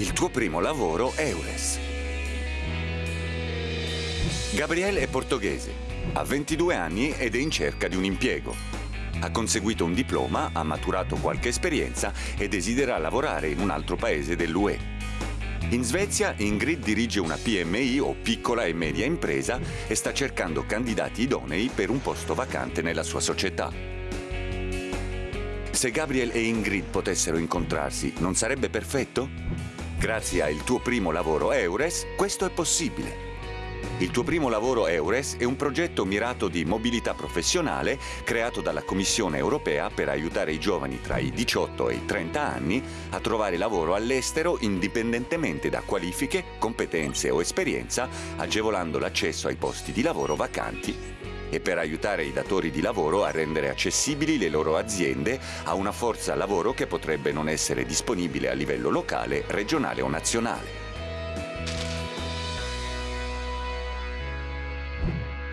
Il tuo primo lavoro Eures. Gabriel è portoghese, ha 22 anni ed è in cerca di un impiego. Ha conseguito un diploma, ha maturato qualche esperienza e desidera lavorare in un altro paese dell'UE. In Svezia Ingrid dirige una PMI o piccola e media impresa e sta cercando candidati idonei per un posto vacante nella sua società. Se Gabriel e Ingrid potessero incontrarsi, non sarebbe perfetto? Grazie al tuo primo lavoro Eures, questo è possibile. Il tuo primo lavoro Eures è un progetto mirato di mobilità professionale creato dalla Commissione europea per aiutare i giovani tra i 18 e i 30 anni a trovare lavoro all'estero indipendentemente da qualifiche, competenze o esperienza, agevolando l'accesso ai posti di lavoro vacanti e per aiutare i datori di lavoro a rendere accessibili le loro aziende a una forza lavoro che potrebbe non essere disponibile a livello locale, regionale o nazionale.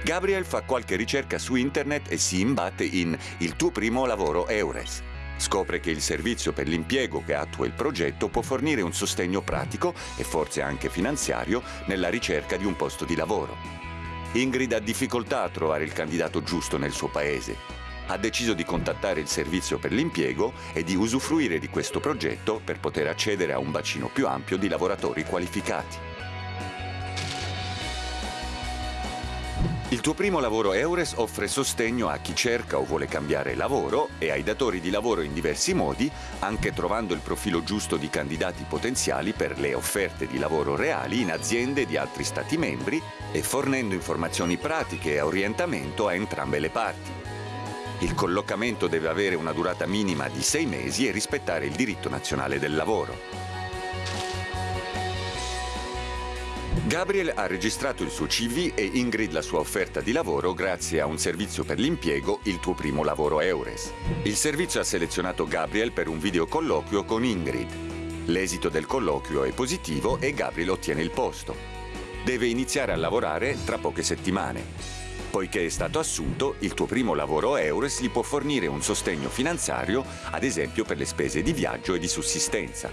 Gabriel fa qualche ricerca su internet e si imbatte in Il tuo primo lavoro Eures. Scopre che il servizio per l'impiego che attua il progetto può fornire un sostegno pratico e forse anche finanziario nella ricerca di un posto di lavoro. Ingrid ha difficoltà a trovare il candidato giusto nel suo paese. Ha deciso di contattare il servizio per l'impiego e di usufruire di questo progetto per poter accedere a un bacino più ampio di lavoratori qualificati. Il tuo primo lavoro Eures offre sostegno a chi cerca o vuole cambiare lavoro e ai datori di lavoro in diversi modi, anche trovando il profilo giusto di candidati potenziali per le offerte di lavoro reali in aziende di altri Stati membri e fornendo informazioni pratiche e orientamento a entrambe le parti. Il collocamento deve avere una durata minima di sei mesi e rispettare il diritto nazionale del lavoro. Gabriel ha registrato il suo CV e Ingrid la sua offerta di lavoro grazie a un servizio per l'impiego, il tuo primo lavoro Eures. Il servizio ha selezionato Gabriel per un videocolloquio con Ingrid. L'esito del colloquio è positivo e Gabriel ottiene il posto. Deve iniziare a lavorare tra poche settimane. Poiché è stato assunto, il tuo primo lavoro Eures gli può fornire un sostegno finanziario, ad esempio per le spese di viaggio e di sussistenza.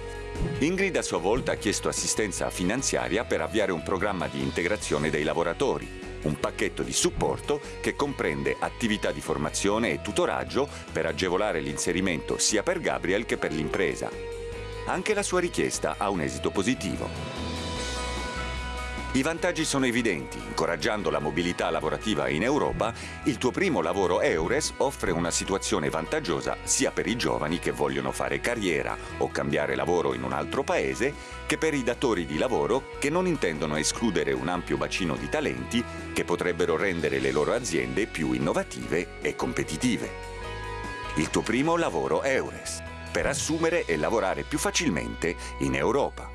Ingrid a sua volta ha chiesto assistenza finanziaria per avviare un programma di integrazione dei lavoratori, un pacchetto di supporto che comprende attività di formazione e tutoraggio per agevolare l'inserimento sia per Gabriel che per l'impresa. Anche la sua richiesta ha un esito positivo. I vantaggi sono evidenti. Incoraggiando la mobilità lavorativa in Europa, il tuo primo lavoro Eures offre una situazione vantaggiosa sia per i giovani che vogliono fare carriera o cambiare lavoro in un altro paese, che per i datori di lavoro che non intendono escludere un ampio bacino di talenti che potrebbero rendere le loro aziende più innovative e competitive. Il tuo primo lavoro Eures, per assumere e lavorare più facilmente in Europa.